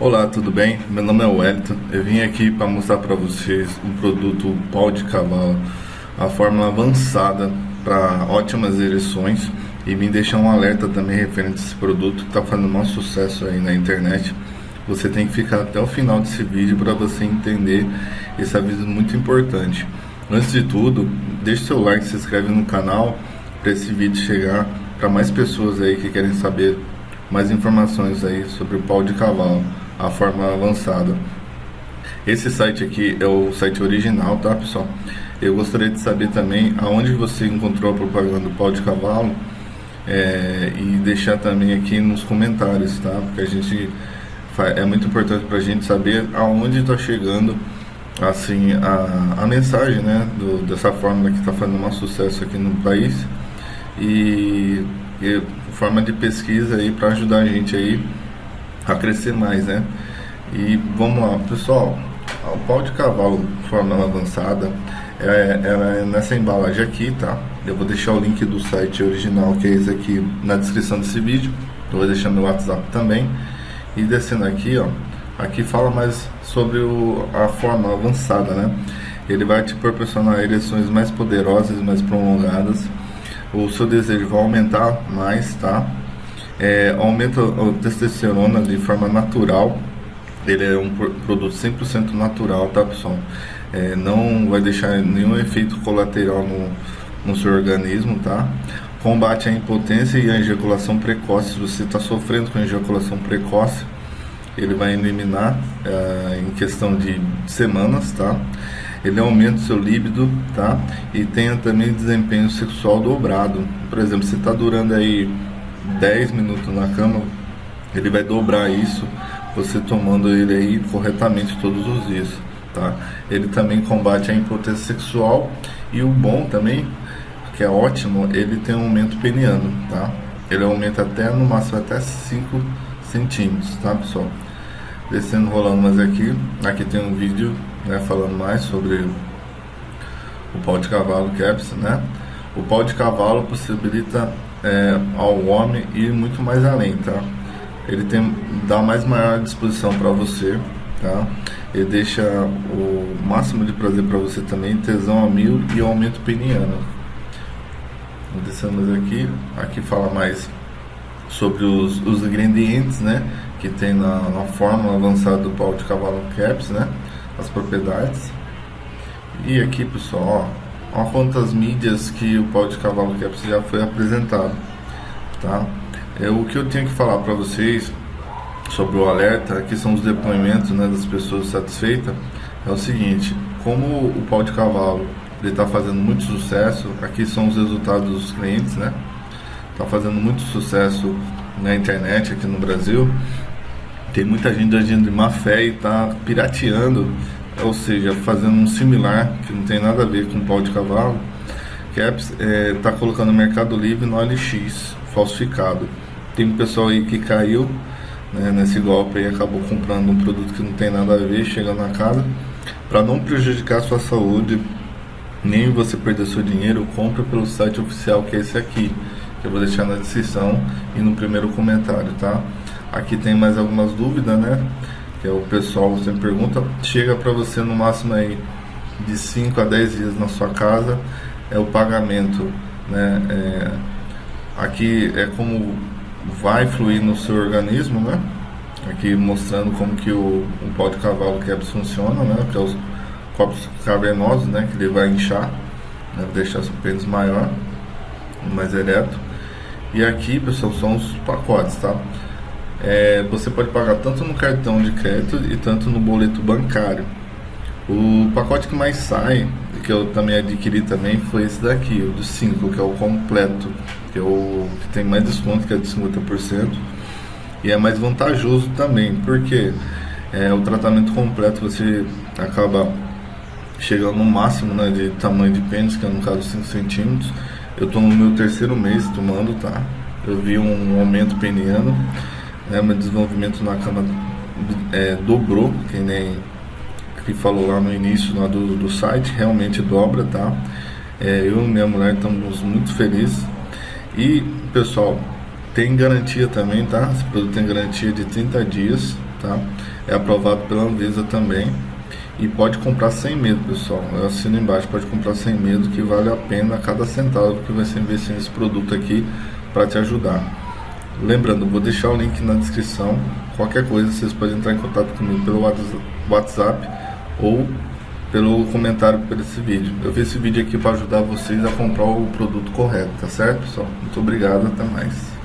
Olá, tudo bem? Meu nome é Wellington. Eu vim aqui para mostrar para vocês um produto pau de cavalo, a fórmula avançada para ótimas ereções e vim deixar um alerta também referente a esse produto que está fazendo um sucesso aí na internet. Você tem que ficar até o final desse vídeo para você entender esse aviso muito importante. Antes de tudo, deixe seu like, se inscreve no canal para esse vídeo chegar para mais pessoas aí que querem saber mais informações aí sobre o pau de cavalo a forma avançada. Esse site aqui é o site original, tá pessoal? Eu gostaria de saber também aonde você encontrou a propaganda do pau de cavalo é, e deixar também aqui nos comentários, tá? Porque a gente é muito importante para a gente saber aonde está chegando assim a, a mensagem, né? Do, dessa fórmula que está fazendo um sucesso aqui no país e, e forma de pesquisa aí para ajudar a gente aí a crescer mais, né? E vamos lá, pessoal, o pau de cavalo forma avançada, é, ela é nessa embalagem aqui, tá? Eu vou deixar o link do site original, que é esse aqui, na descrição desse vídeo. Eu vou deixar meu WhatsApp também. E descendo aqui, ó, aqui fala mais sobre o, a forma avançada, né? Ele vai te proporcionar ereções mais poderosas, mais prolongadas. O seu desejo vai aumentar mais, tá? É, aumenta a testosterona de forma natural. Ele é um produto 100% natural, tá pessoal? É, não vai deixar nenhum efeito colateral no, no seu organismo, tá? Combate a impotência e a ejaculação precoce. Se você está sofrendo com ejaculação precoce, ele vai eliminar é, em questão de semanas, tá? Ele aumenta o seu líbido, tá? E tem também desempenho sexual dobrado. Por exemplo, você está durando aí 10 minutos na cama, ele vai dobrar isso, você tomando ele aí corretamente todos os dias, tá? Ele também combate a impotência sexual e o bom também, que é ótimo, ele tem um aumento peniano, tá? Ele aumenta até no máximo até 5 centímetros, tá pessoal? Descendo rolando mais aqui, aqui tem um vídeo né, falando mais sobre o pau de cavalo caps, né? O pau de cavalo possibilita é, ao homem ir muito mais além, tá? Ele tem dá mais maior disposição para você, tá? Ele deixa o máximo de prazer para você também, tesão a mil e aumento peniano. Descemos aqui, aqui fala mais sobre os, os ingredientes, né? Que tem na, na fórmula avançada do pau de cavalo caps, né? As propriedades. E aqui, pessoal, ó, Olha quantas mídias que o pau de cavalo caps já foi apresentado, tá? É, o que eu tenho que falar para vocês sobre o alerta, aqui são os depoimentos né, das pessoas satisfeitas, é o seguinte, como o pau de cavalo ele está fazendo muito sucesso, aqui são os resultados dos clientes, né? Está fazendo muito sucesso na internet aqui no Brasil. Tem muita gente agindo de má fé e está pirateando ou seja, fazendo um similar, que não tem nada a ver com pau de cavalo, que está é, tá colocando no Mercado Livre no OLX, falsificado. Tem um pessoal aí que caiu né, nesse golpe e acabou comprando um produto que não tem nada a ver, chegando na casa. Para não prejudicar a sua saúde, nem você perder seu dinheiro, compre pelo site oficial que é esse aqui, que eu vou deixar na descrição e no primeiro comentário, tá? Aqui tem mais algumas dúvidas, né? Que é o pessoal sempre pergunta, chega para você no máximo aí de 5 a 10 dias na sua casa, é o pagamento, né? É, aqui é como vai fluir no seu organismo, né? Aqui mostrando como que o, o pau de cavalo quebra funciona, né? Que é os corpos cavernosos, né? Que ele vai inchar, né? deixar seu pênis maior, mais ereto. E aqui, pessoal, são os pacotes, tá? É, você pode pagar tanto no cartão de crédito e tanto no boleto bancário. O pacote que mais sai, que eu também adquiri também, foi esse daqui, o dos 5, que é o completo, que é o que tem mais desconto, que é de 50%, e é mais vantajoso também, porque é, o tratamento completo você acaba chegando no máximo né, de tamanho de pênis, que é no caso 5 centímetros. Eu estou no meu terceiro mês tomando, tá? Eu vi um aumento peniano né, meu desenvolvimento na cama é, dobrou, que nem que falou lá no início lá do, do site, realmente dobra, tá? É, eu e minha mulher estamos muito felizes. E, pessoal, tem garantia também, tá? Esse produto tem garantia de 30 dias, tá? É aprovado pela Anvisa também e pode comprar sem medo, pessoal. Eu assino embaixo, pode comprar sem medo, que vale a pena cada centavo que vai ser nesse produto aqui para te ajudar. Lembrando, vou deixar o link na descrição. Qualquer coisa, vocês podem entrar em contato comigo pelo WhatsApp ou pelo comentário por esse vídeo. Eu fiz esse vídeo aqui para ajudar vocês a comprar o produto correto, tá certo, pessoal? Muito obrigado, até mais.